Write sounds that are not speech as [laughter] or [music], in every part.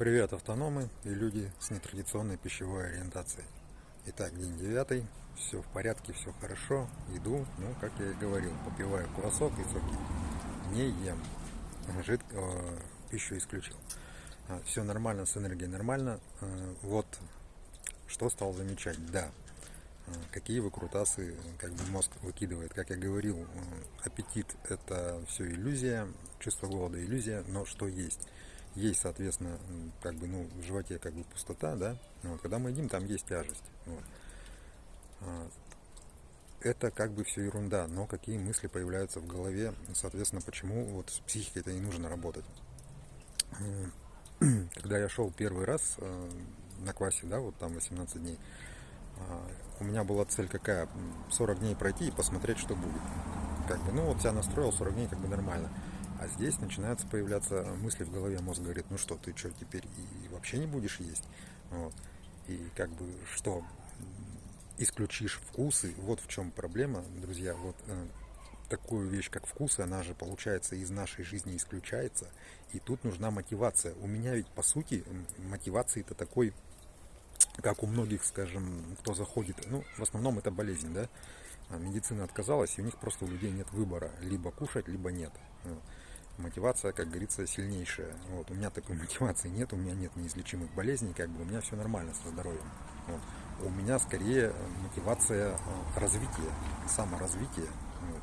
Привет, автономы и люди с нетрадиционной пищевой ориентацией. Итак, день девятый, все в порядке, все хорошо, иду, ну, как я и говорил, попиваю круассок и соки, не ем, жид, э, пищу исключил. А, все нормально, с энергией нормально, э, вот что стал замечать, да, э, какие выкрутасы как бы мозг выкидывает. Как я говорил, аппетит это все иллюзия, чувство голода иллюзия, но что есть? Есть, соответственно, как бы, ну, в животе как бы пустота, да, вот, когда мы едим, там есть тяжесть. Вот. А, это как бы все ерунда, но какие мысли появляются в голове, соответственно, почему вот с психикой это не нужно работать. [clears throat] Когда я шел первый раз э, на квасе, да, вот там 18 дней, а, у меня была цель какая? 40 дней пройти и посмотреть, что будет. Как бы, ну вот себя настроил, 40 дней как бы нормально. А здесь начинаются появляться мысли в голове, мозг говорит, ну что, ты что, теперь и вообще не будешь есть? Вот. И как бы что, исключишь вкусы, вот в чем проблема, друзья, вот э, такую вещь, как вкусы, она же, получается, из нашей жизни исключается, и тут нужна мотивация. У меня ведь, по сути, мотивации это такой, как у многих, скажем, кто заходит, ну, в основном это болезнь, да, а медицина отказалась, и у них просто у людей нет выбора, либо кушать, либо нет мотивация, как говорится, сильнейшая. Вот, у меня такой [laughs] мотивации нет, у меня нет неизлечимых болезней, как бы у меня все нормально со здоровьем. Вот. У меня скорее мотивация э, развития, саморазвития. Вот.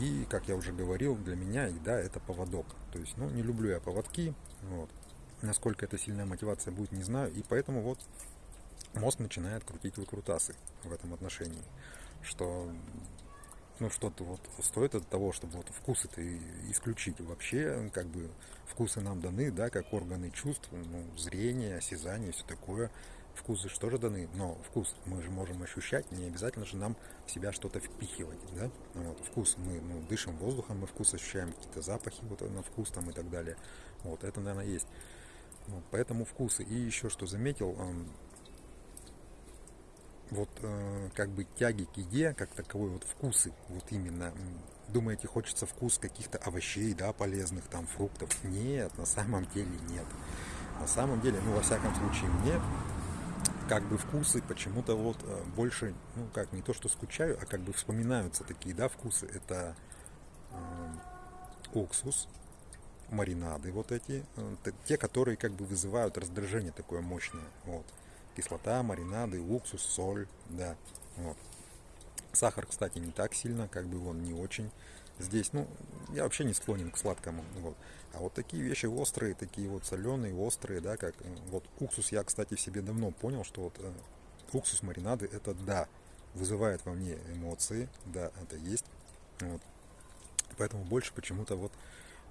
И, как я уже говорил, для меня еда это поводок. То есть, ну, не люблю я поводки. Вот. Насколько это сильная мотивация будет, не знаю. И поэтому вот мозг начинает крутить выкрутасы в этом отношении. Что ну, что-то вот стоит от того, чтобы вот вкус это исключить. Вообще, как бы, вкусы нам даны, да, как органы чувств, ну, зрение, осязание, все такое. Вкусы же даны, но вкус мы же можем ощущать, не обязательно же нам в себя что-то впихивать, да. Вот, вкус мы ну, дышим воздухом, мы вкус ощущаем, какие-то запахи вот на вкус там и так далее. Вот, это, наверное, есть. Вот, поэтому вкусы. И еще что заметил, вот э, как бы тяги к еде, как таковой вот вкусы, вот именно, думаете, хочется вкус каких-то овощей, да, полезных, там, фруктов? Нет, на самом деле нет. На самом деле, ну, во всяком случае, мне как бы вкусы почему-то вот э, больше, ну, как, не то, что скучаю, а как бы вспоминаются такие, да, вкусы. Это э, уксус, маринады вот эти, э, те, которые как бы вызывают раздражение такое мощное, вот кислота, маринады, уксус, соль, да, вот. Сахар, кстати, не так сильно, как бы он не очень. Здесь, ну, я вообще не склонен к сладкому, вот. А вот такие вещи острые, такие вот соленые, острые, да, как вот уксус, я, кстати, в себе давно понял, что вот э, уксус, маринады, это да, вызывает во мне эмоции, да, это есть, вот. Поэтому больше почему-то вот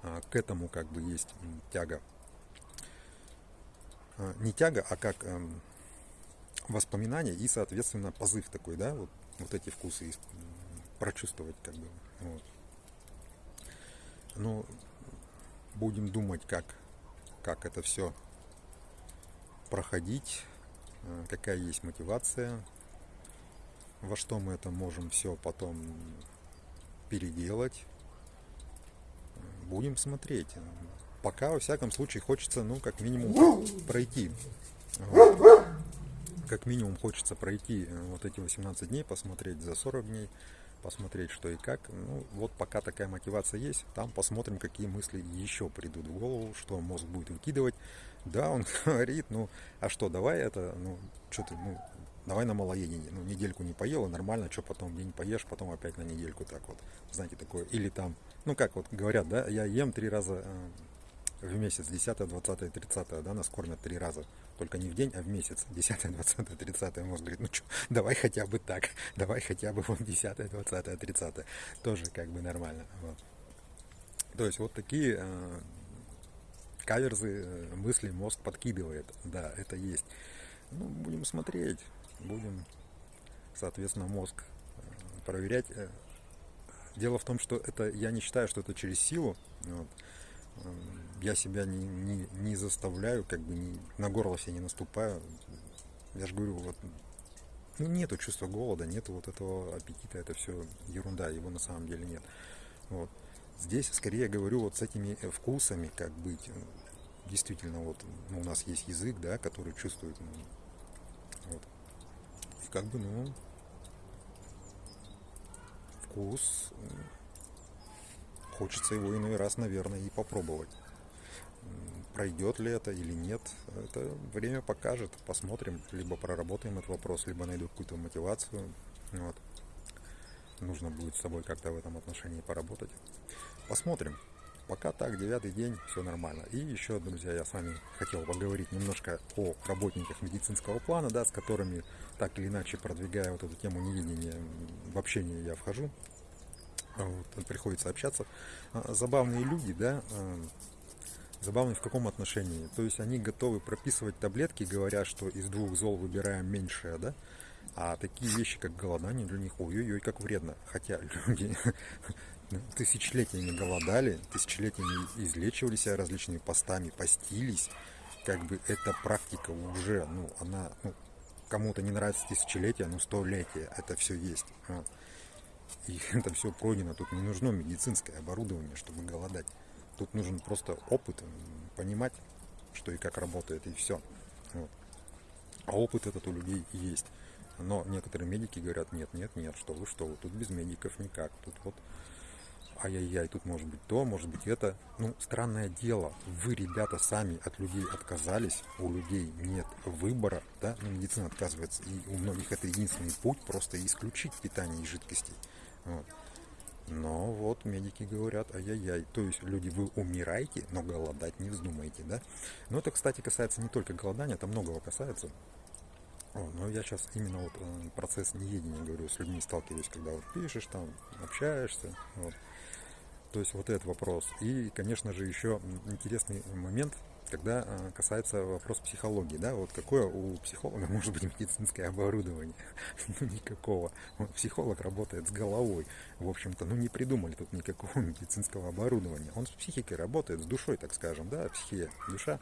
а, к этому как бы есть тяга. А, не тяга, а как эм, воспоминания и, соответственно, позыв такой, да, вот, вот эти вкусы прочувствовать, как бы, вот. Ну, будем думать, как, как это все проходить, э, какая есть мотивация, во что мы это можем все потом переделать. Будем смотреть. Пока, во всяком случае, хочется, ну, как минимум, пройти. Вот как минимум хочется пройти э, вот эти 18 дней, посмотреть за 40 дней, посмотреть что и как. Ну, вот пока такая мотивация есть, там посмотрим, какие мысли еще придут в голову, что мозг будет выкидывать. Да, он [laughs] говорит, ну, а что, давай это, ну, что ты, ну, давай на малоедение. Ну, недельку не поел, и нормально, что потом день поешь, потом опять на недельку так вот. Знаете, такое. Или там, ну, как вот говорят, да, я ем три раза э, в месяц, 10, 20, 30, да, нас кормят три раза. Только не в день, а в месяц. 10, 20, 30. Мозг говорит, ну что, давай хотя бы так. Давай хотя бы вот 10, 20, 30. Тоже как бы нормально. Вот. То есть вот такие э, каверзы, э, мысли мозг подкидывает. Да, это есть. Ну, будем смотреть. Будем, соответственно, мозг э, проверять. Э, дело в том, что это я не считаю, что это через силу. Вот я себя не, не, не заставляю, как бы не, на горло себе не наступаю. Я же говорю, вот ну, нету чувства голода, нету вот этого аппетита, это все ерунда, его на самом деле нет. Вот. Здесь скорее говорю вот с этими вкусами, как быть. действительно вот ну, у нас есть язык, да, который чувствует. ну, вот. И как бы, ну, вкус, хочется его иной раз, наверное, и попробовать. Пройдет ли это или нет, это время покажет. Посмотрим, либо проработаем этот вопрос, либо найду какую-то мотивацию. Вот. Нужно будет с собой как-то в этом отношении поработать. Посмотрим. Пока так, девятый день, все нормально. И еще, друзья, я с вами хотел поговорить немножко о работниках медицинского плана, да, с которыми так или иначе продвигая вот эту тему неведения в общение я вхожу. А Вот, приходится общаться. А, Забавные люди, да, а, забавные в каком отношении? То есть они готовы прописывать таблетки, говоря, что из двух зол выбираем меньшее, да, а такие вещи, как голодание, для них ой-ой-ой, как вредно. Хотя люди [laughs] тысячелетиями голодали, тысячелетиями излечивали себя различными постами, постились. Как бы эта практика уже, ну, она, ну, кому-то не нравится тысячелетие, но столетие, это все есть. И [laughs] это все пройдено. Тут не нужно медицинское оборудование, чтобы голодать. Тут нужен просто опыт, понимать, что и как работает, и все. Вот. А опыт этот у людей есть. Но некоторые медики говорят, нет, нет, нет, что вы, что вы, тут без медиков никак. Тут вот ай-яй-яй, тут может быть то, может быть это. Ну, странное дело, вы, ребята, сами от людей отказались, у людей нет выбора, да, ну, медицина отказывается, и у многих это единственный путь, просто исключить питание из жидкостей. Вот. Но вот медики говорят, ай-яй-яй, то есть люди, вы умираете, но голодать не вздумаете, да? Но это, кстати, касается не только голодания, это многого касается. О, но я сейчас именно вот э, процесс неедения говорю, с людьми сталкиваюсь, когда вот пишешь там, общаешься, вот. То есть вот этот вопрос. И, конечно же, еще интересный момент, когда э, касается вопрос психологии, да, вот какое у психолога [laughs] может быть медицинское оборудование? [laughs] Ну, никакого. Вот психолог работает с головой, в общем-то, ну, не придумали тут никакого [laughs] медицинского оборудования. Он с психикой работает, с душой, так скажем, да, психия, душа.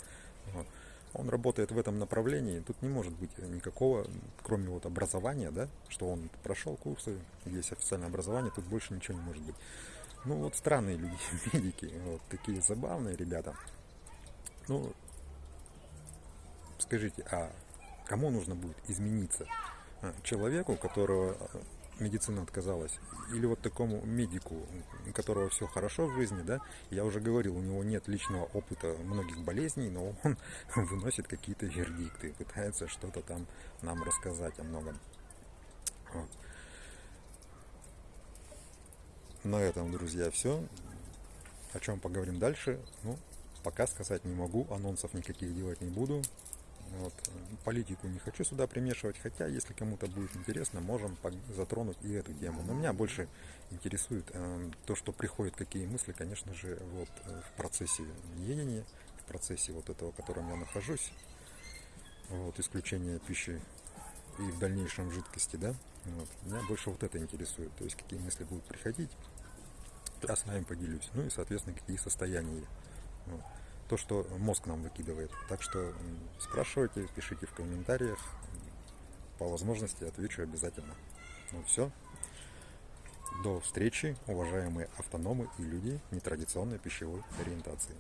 Вот. Он работает в этом направлении, тут не может быть никакого, кроме вот образования, да, что он прошел курсы, есть официальное образование, тут больше ничего не может быть. Ну вот странные люди, медики, вот такие забавные ребята. Ну, скажите, а кому нужно будет измениться? А, Человеку, которого а, медицина отказалась, или вот такому медику, у которого все хорошо в жизни, да? Я уже говорил, у него нет личного опыта многих болезней, но он [laughs] выносит какие-то вердикты, пытается что-то там нам рассказать о многом. Вот. На этом, друзья, все. О чем поговорим дальше? Ну, пока сказать не могу, анонсов никаких делать не буду. Вот. Политику не хочу сюда примешивать, хотя, если кому-то будет интересно, можем затронуть и эту тему. Но меня больше интересует э, то, что приходит, какие мысли, конечно же, вот э, в процессе едения, в процессе вот этого, в котором я нахожусь, вот, исключение пищи и в дальнейшем жидкости, да, вот. Меня больше вот это интересует, то есть какие мысли будут приходить, я с вами поделюсь, ну и, соответственно, какие состояния. Вот. То, что мозг нам выкидывает. Так что спрашивайте, пишите в комментариях, по возможности отвечу обязательно. Ну все. До встречи, уважаемые автономы и люди нетрадиционной пищевой ориентации.